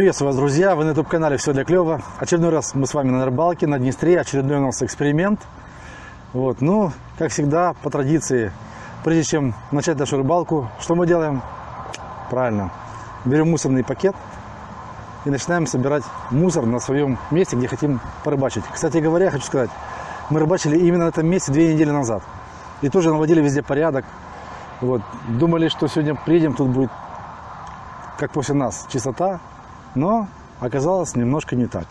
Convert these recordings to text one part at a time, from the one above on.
Приветствую вас, друзья! Вы на YouTube-канале «Все для клёва». Очередной раз мы с вами на рыбалке, на Днестре. Очередной у нас эксперимент. Вот, ну, как всегда, по традиции, прежде чем начать нашу рыбалку, что мы делаем? Правильно, берем мусорный пакет и начинаем собирать мусор на своем месте, где хотим порыбачить. Кстати говоря, я хочу сказать, мы рыбачили именно на этом месте две недели назад. И тоже наводили везде порядок. Вот, думали, что сегодня приедем, тут будет, как после нас, чистота, но оказалось немножко не так.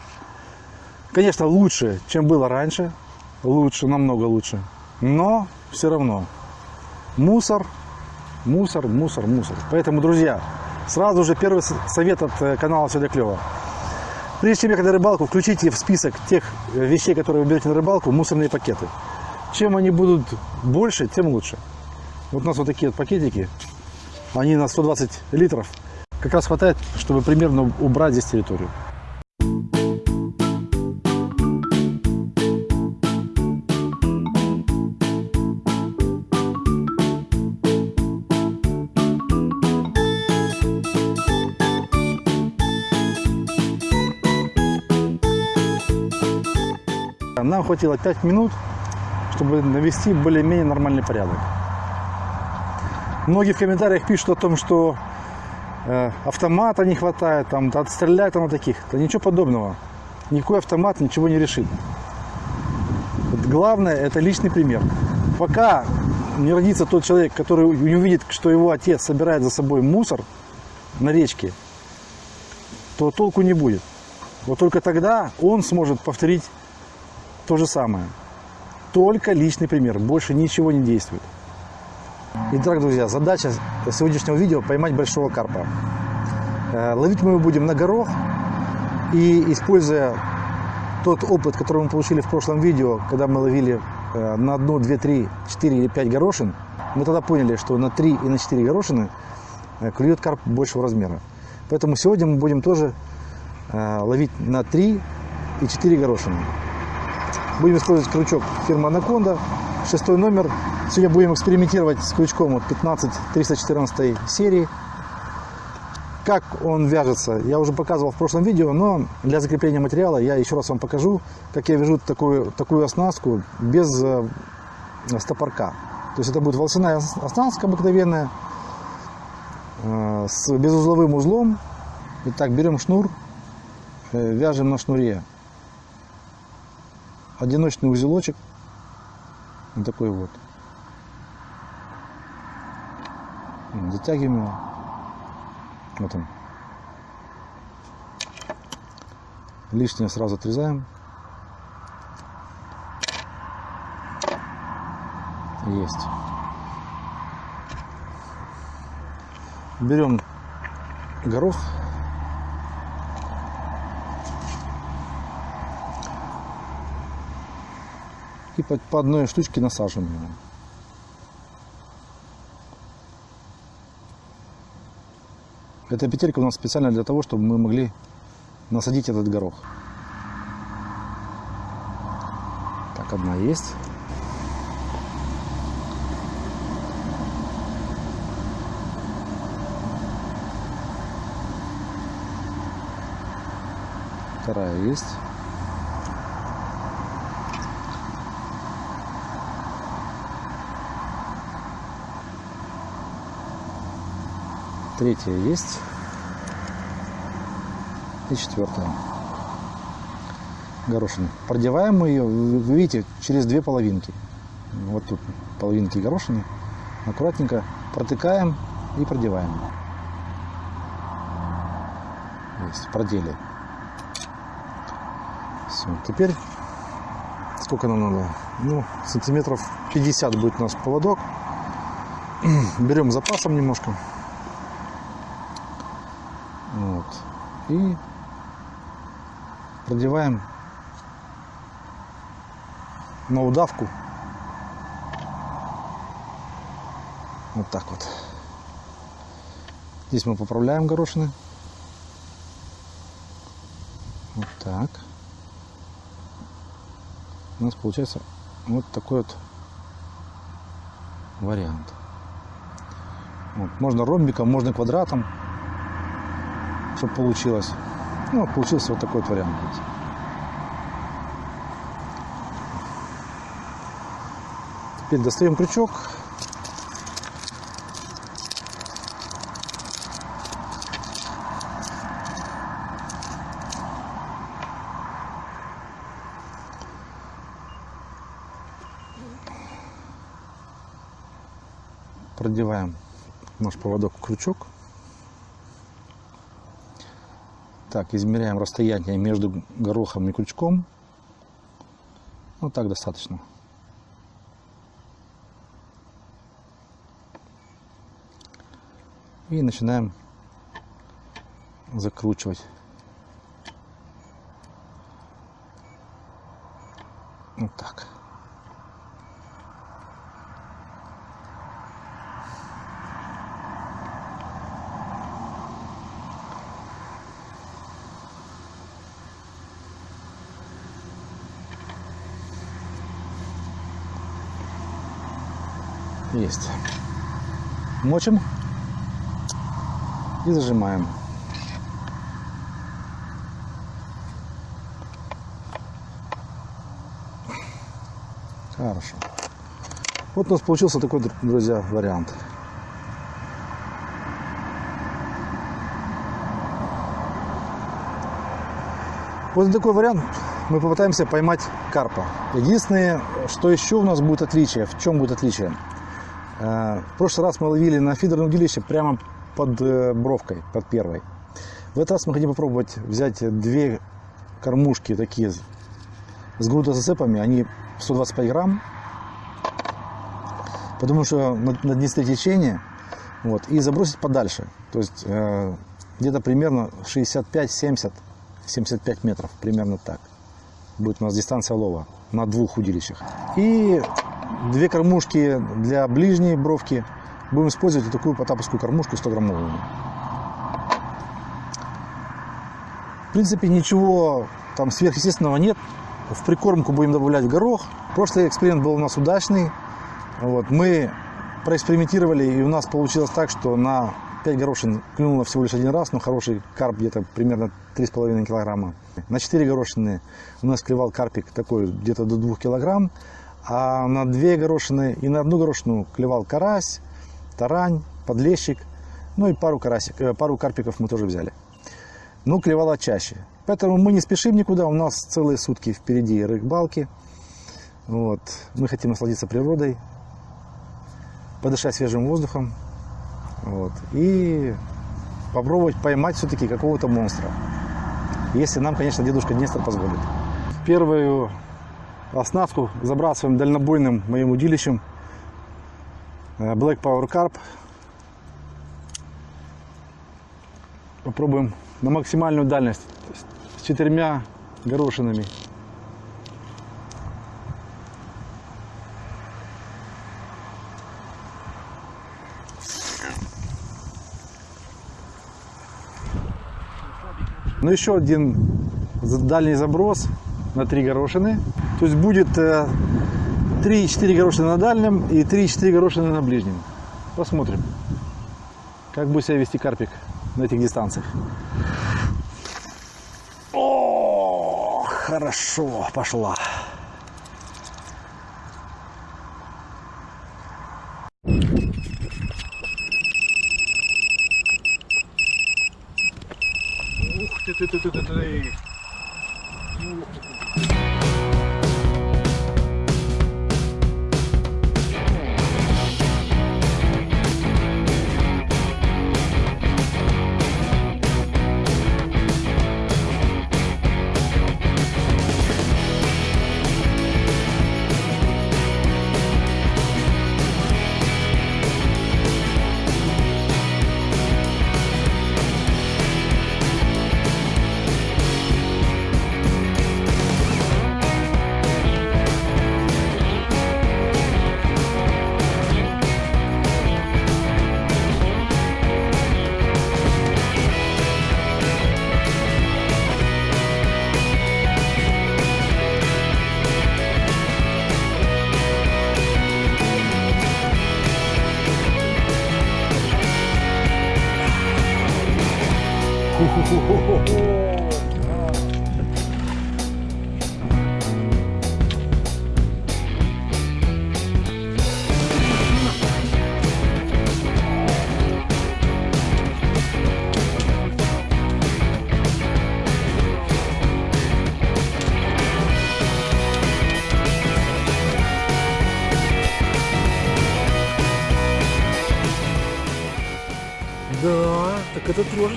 Конечно, лучше, чем было раньше, лучше, намного лучше, но все равно мусор, мусор, мусор, мусор. Поэтому, друзья, сразу же первый совет от э, канала «Все для клёва». Прежде чем ехать на рыбалку, включите в список тех э, вещей, которые вы берете на рыбалку, мусорные пакеты. Чем они будут больше, тем лучше. Вот у нас вот такие вот пакетики, они на 120 литров – как раз хватает, чтобы примерно убрать здесь территорию. Нам хватило 5 минут, чтобы навести более-менее нормальный порядок. Многие в комментариях пишут о том, что автомата не хватает, там, отстрелять там на таких. Да ничего подобного. Никакой автомат ничего не решит. Вот главное, это личный пример. Пока не родится тот человек, который не увидит, что его отец собирает за собой мусор на речке, то толку не будет. Вот только тогда он сможет повторить то же самое. Только личный пример, больше ничего не действует. Итак, друзья, задача сегодняшнего видео поймать большого карпа. Э, ловить мы его будем на горох. И используя тот опыт, который мы получили в прошлом видео, когда мы ловили э, на одну, две, три, четыре или пять горошин, мы тогда поняли, что на три и на четыре горошины э, клюет карп большего размера. Поэтому сегодня мы будем тоже ловить на три и четыре горошины. Будем использовать крючок фирмы Анаконда, шестой номер Сегодня будем экспериментировать с крючком 15 314 серии. Как он вяжется, я уже показывал в прошлом видео, но для закрепления материала я еще раз вам покажу, как я вяжу такую, такую оснастку без э, стопорка. То есть это будет волосяная оснастка обыкновенная, э, с безузловым узлом. Итак, берем шнур, э, вяжем на шнуре одиночный узелочек, вот такой вот. Затягиваем его. Вот он. Лишнее сразу отрезаем. Есть. Берем горох. И по, по одной штучке насаживаем. Эта петелька у нас специально для того, чтобы мы могли насадить этот горох. Так, одна есть. Вторая есть. Третья есть. И четвертая. Горошина. Продеваем мы ее, вы видите, через две половинки. Вот тут половинки горошины. Аккуратненько протыкаем и продеваем. Есть, продели. Все, теперь сколько нам надо? Ну, сантиметров 50 будет у нас поводок. Берем запасом немножко. Вот. И продеваем на удавку. Вот так вот. Здесь мы поправляем горошины. Вот так. У нас получается вот такой вот вариант. Вот. Можно ромбиком, можно квадратом чтобы получилось. Ну, получился вот такой вот вариант. Теперь достаем крючок. Продеваем наш поводок в крючок. Так, измеряем расстояние между горохом и крючком. Ну так достаточно. И начинаем закручивать. Вот так. Есть. Мочим и зажимаем. Хорошо. Вот у нас получился такой, друзья, вариант. Вот такой вариант мы попытаемся поймать карпа. Единственное, что еще у нас будет отличие, в чем будет отличие? Э, в прошлый раз мы ловили на фидерное удилище прямо под э, бровкой, под первой. В этот раз мы хотим попробовать взять две кормушки такие с грунтозацепами, они 125 грамм, потому что на, на Днестре течение, вот, и забросить подальше, то есть э, где-то примерно 65-70, 75 метров, примерно так. Будет у нас дистанция лова на двух удилищах. И две кормушки для ближней бровки – будем использовать вот такую потаповскую кормушку 100 граммовую. В принципе, ничего там сверхъестественного нет. В прикормку будем добавлять горох. Прошлый эксперимент был у нас удачный. Вот, мы проэкспериментировали, и у нас получилось так, что на 5 горошин клюнуло всего лишь один раз, но хороший карп где-то примерно 3,5 килограмма. На 4 горошины у нас клевал карпик такой где-то до 2 килограмм, а на 2 горошины и на одну горошину клевал карась, тарань, подлещик, ну и пару, карасик, э, пару карпиков мы тоже взяли. Ну, клевала чаще. Поэтому мы не спешим никуда, у нас целые сутки впереди рыбалки. Вот. Мы хотим насладиться природой, подышать свежим воздухом вот. и попробовать поймать все-таки какого-то монстра. Если нам, конечно, дедушка Днестр позволит. Первую оснастку забрасываем дальнобойным моим удилищем Э, Black Power Carp. Попробуем на максимальную дальность. С четырьмя горошинами. Ну еще один дальний заброс на три горошины. То есть будет э, 3-4 горошины на дальнем и 3-4 горошины на ближнем. Посмотрим, как будет себя вести карпик на этих дистанциях. О, хорошо, пошла.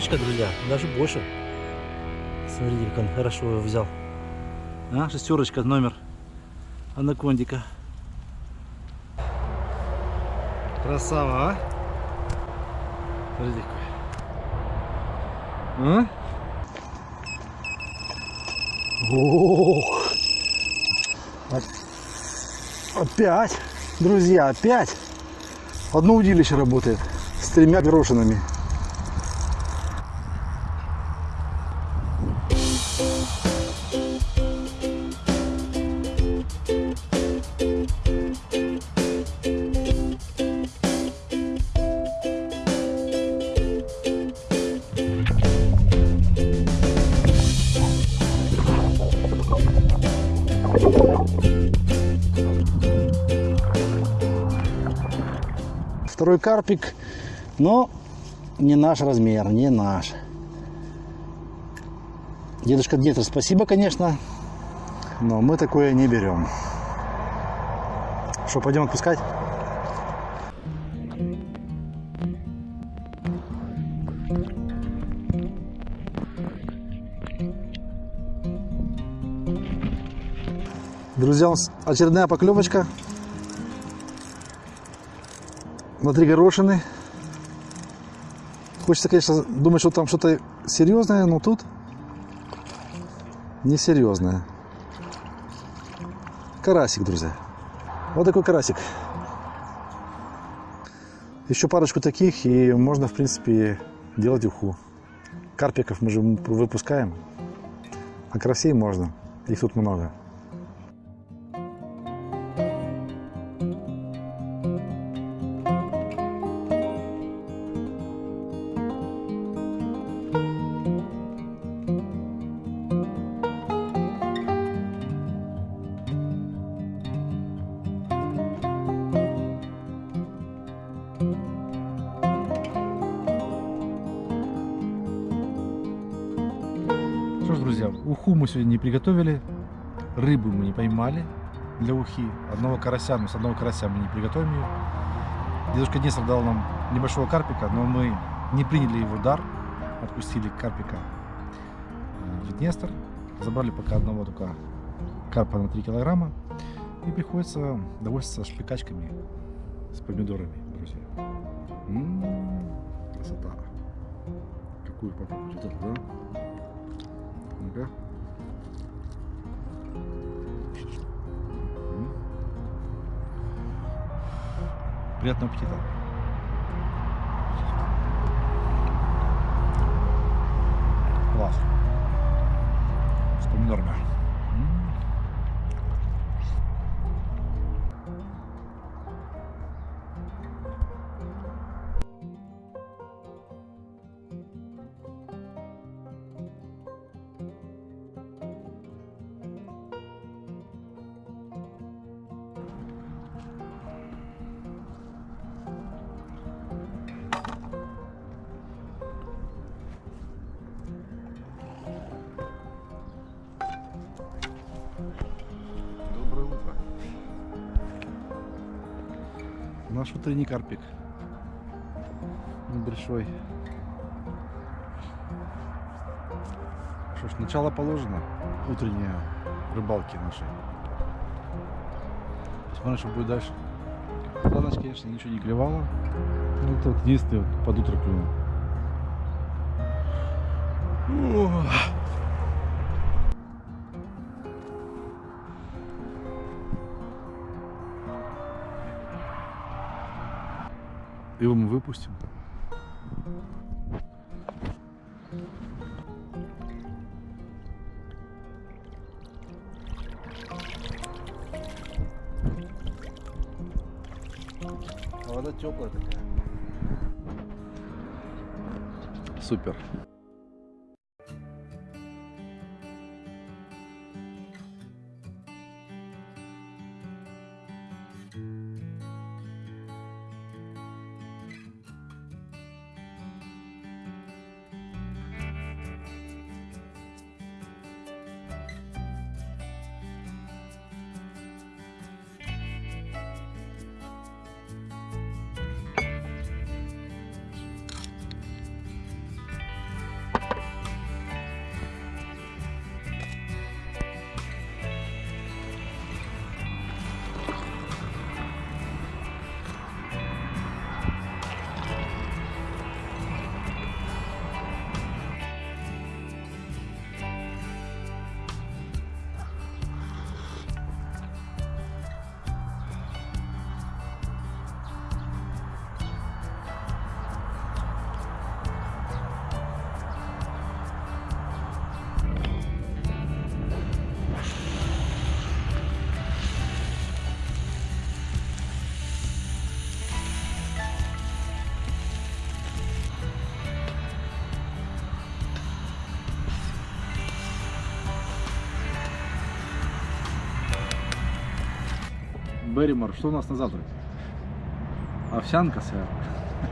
Трошечка, друзья, даже больше. Смотрите, как он хорошо его взял. А, шестерочка, номер анакондика. Красава, а? Смотрите какой. А? Ох. Опять, друзья, опять. Одно удилище работает с тремя горошинами. Карпик, но не наш размер, не наш. Дедушка Дмитрий, спасибо, конечно, но мы такое не берем. Что, пойдем отпускать? Друзья, у нас очередная поклевочка на три горошины. Хочется, конечно, думать, что там что-то серьезное, но тут несерьезное. Карасик, друзья. Вот такой карасик. Еще парочку таких, и можно, в принципе, делать уху. Карпиков мы же выпускаем, а карасей можно. Их тут много. Уху мы сегодня не приготовили, рыбу мы не поймали для ухи, одного карася, но с одного карася мы не приготовим ее. Дедушка Нестор дал нам небольшого карпика, но мы не приняли его дар, отпустили карпика э, в Днестр, забрали пока одного только карпа на 3 килограмма, и приходится довольствоваться шпикачками с помидорами, друзья. М-м, красота. Какую попробовать? Вот да? Ну-ка. Приятного аппетита. Класс. С помидорами. Наш утренний карпик. Небольшой. Что ж, начало положено. Утренние рыбалки нашей. Посмотрим, что будет дальше. За ночь, конечно, ничего не клевало. Ну, вот единственное, под утро клюнул. Его мы выпустим. А Вода теплая такая. Супер. Берримор. Что у нас на завтрак? Овсянка, сэр.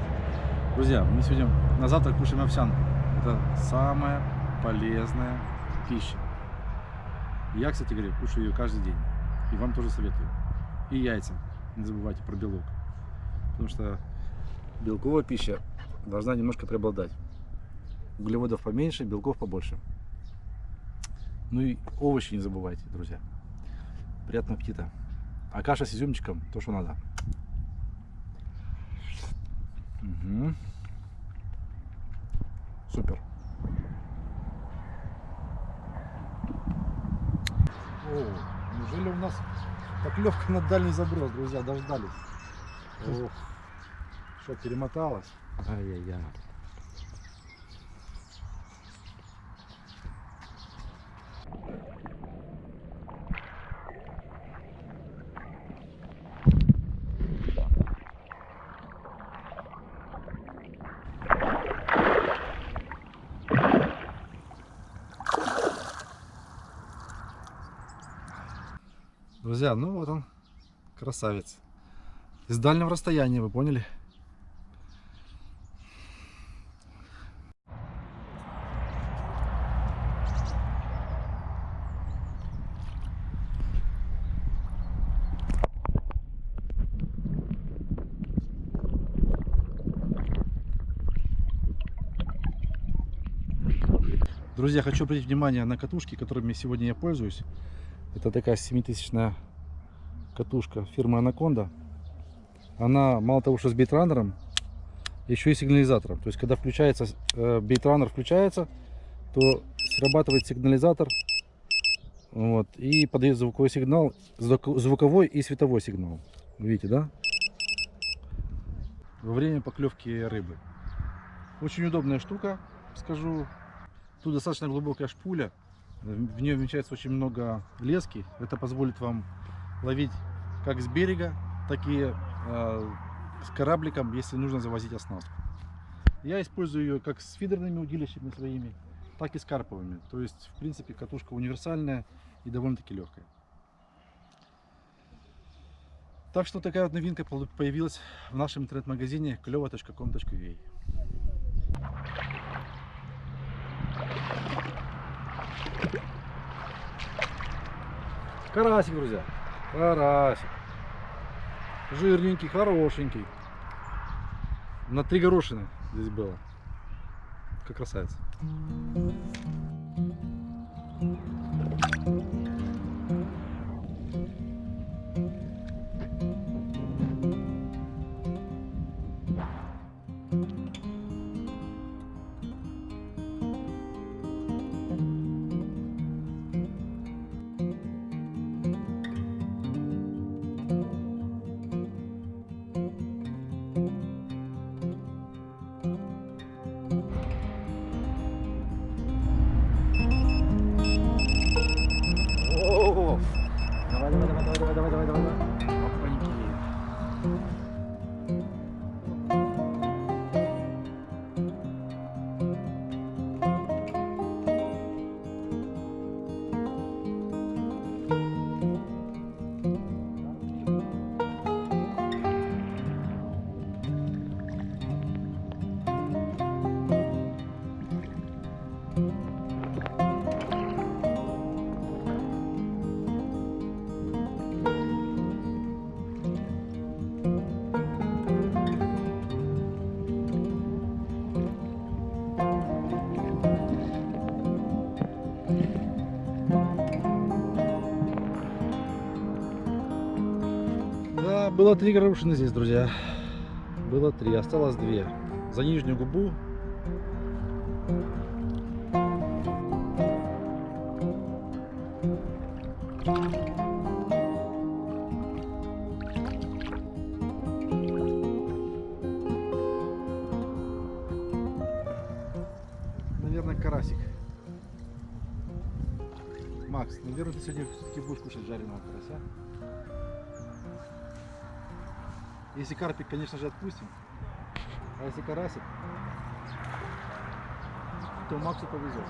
Друзья, мы сегодня на завтрак кушаем овсянку. Это самая полезная пища. Я, кстати говоря, кушаю ее каждый день. И вам тоже советую. И яйца. Не забывайте про белок. Потому что белковая пища должна немножко преобладать. Углеводов поменьше, белков побольше. Ну и овощи не забывайте, друзья. Приятного аппетита. А каша с изюмчиком, то, что надо. Мгм. Супер. О, неужели у нас поклевка на дальний заброс, друзья, дождались. Ох, что, перемоталось? Ай-яй-яй. Друзья, ну вот он, красавец. Из дальнего расстояния, вы поняли? Друзья, хочу обратить внимание на катушки, которыми сегодня я пользуюсь. Это такая 7000 катушка фирмы Анаконда. Она мало того, что с бейтранером, еще и сигнализатором. То есть, когда включается, э, включается, то срабатывает сигнализатор вот, и подает звуковой сигнал, звук- звуковой и световой сигнал. Видите, да? Во время поклевки рыбы. Очень удобная штука, скажу. Тут достаточно глубокая шпуля. В нее вмещается очень много лески. Это позволит вам ловить как с берега, так и э, с корабликом, если нужно завозить оснастку. Я использую ее как с фидерными удилищами своими, так и с карповыми. То есть, в принципе, катушка универсальная и довольно-таки легкая. Так что такая вот новинка появилась в нашем интернет-магазине клево.com.ua. Карасик, друзья. Карасик. Жирненький, хорошенький. На три горошины здесь было. Как красавец. Было три горошины здесь, друзья. Было три, осталось две. За нижнюю губу. Наверное, карасик. Макс, наверное, ты сегодня все-таки будешь кушать жареного карася. Если карпик, конечно же, отпустим. А если карасик, то Максу повезет.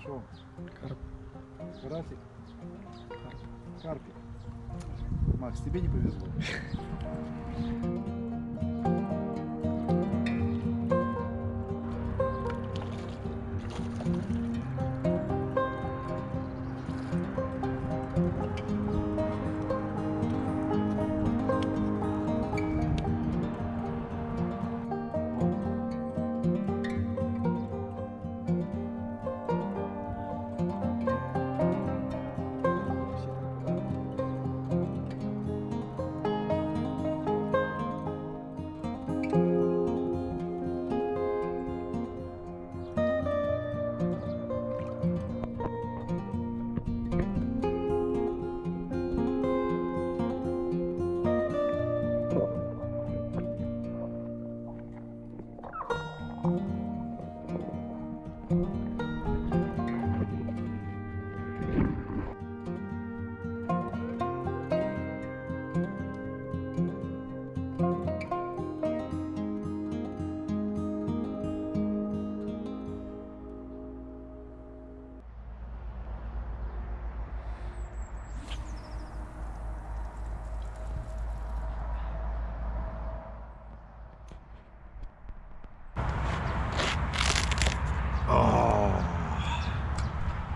Что? Карп. карасик, карпик. Макс, тебе не повезло.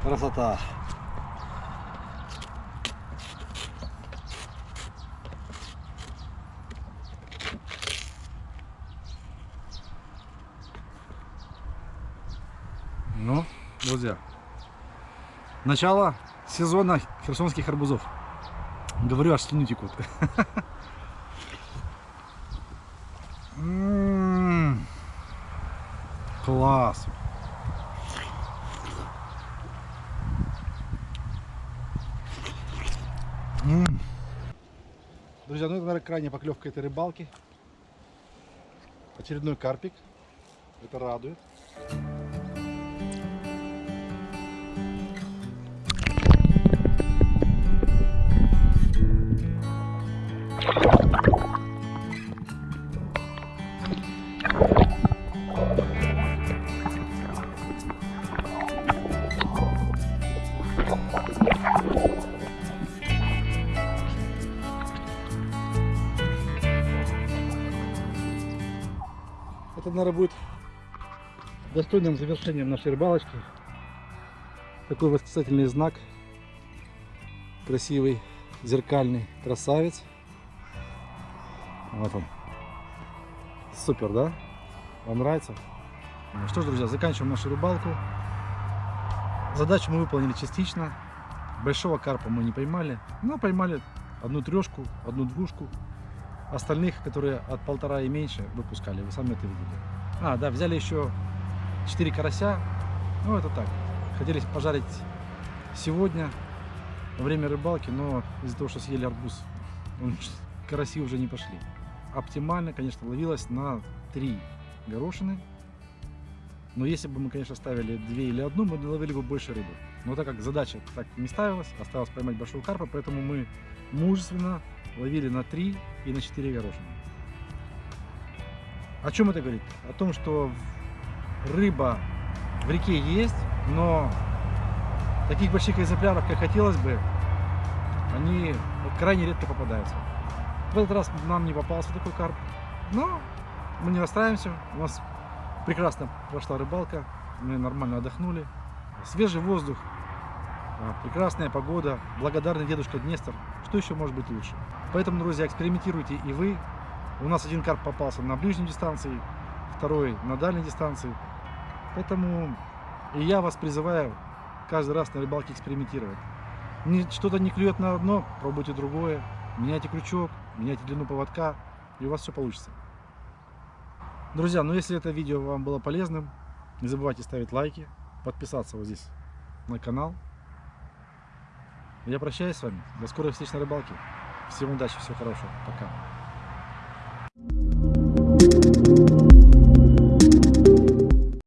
Красота. Ну, друзья, начало сезона херсонских арбузов. Говорю, аж слюни текут. М, Класс. М. Друзья, ну это, наверное, крайняя поклевка этой рыбалки. Очередной карпик. Это радует. Это, наверное, будет достойным завершением нашей рыбалочки. Такой восклицательный знак. Красивый, зеркальный красавец. Вот он. Супер, да? Вам нравится? Ну Что ж, друзья, заканчиваем нашу рыбалку. Задачу мы выполнили частично. Большого карпа мы не поймали. Но поймали одну трешку, одну двушку. Остальных, которые от полтора и меньше, выпускали. Вы сами это видели. А, да, взяли еще 4 карася. Ну, это так. Хотели пожарить сегодня во время рыбалки, но из-за того, что съели арбуз, караси уже не пошли. Оптимально, конечно, ловилось на 3 горошины. Но если бы мы, конечно, ставили 2 или одну, мы ловили бы больше рыбы. Но так как задача так не ставилась, осталось поймать большого карпа, поэтому мы мужественно ловили на 3 и на 4 горошины. О чем это говорит? О том, что рыба в реке есть, но таких больших экземпляров, как хотелось бы, они крайне редко попадаются. В этот раз нам не попался такой карп, но мы не расстраиваемся. У нас прекрасно прошла рыбалка, мы нормально отдохнули. Свежий воздух, прекрасная погода, благодарный дедушка Днестр. Что еще может быть лучше? Поэтому, друзья, экспериментируйте и вы. У нас один карп попался на ближней дистанции, второй на дальней дистанции. Поэтому и я вас призываю каждый раз на рыбалке экспериментировать. Что-то не клюет на одно, пробуйте другое. Меняйте крючок, меняйте длину поводка, и у вас все получится. Друзья, ну если это видео вам было полезным, не забывайте ставить лайки, подписаться вот здесь на канал. Я прощаюсь с вами. До скорой встречи на рыбалке. Всем удачи, всего хорошего. Пока.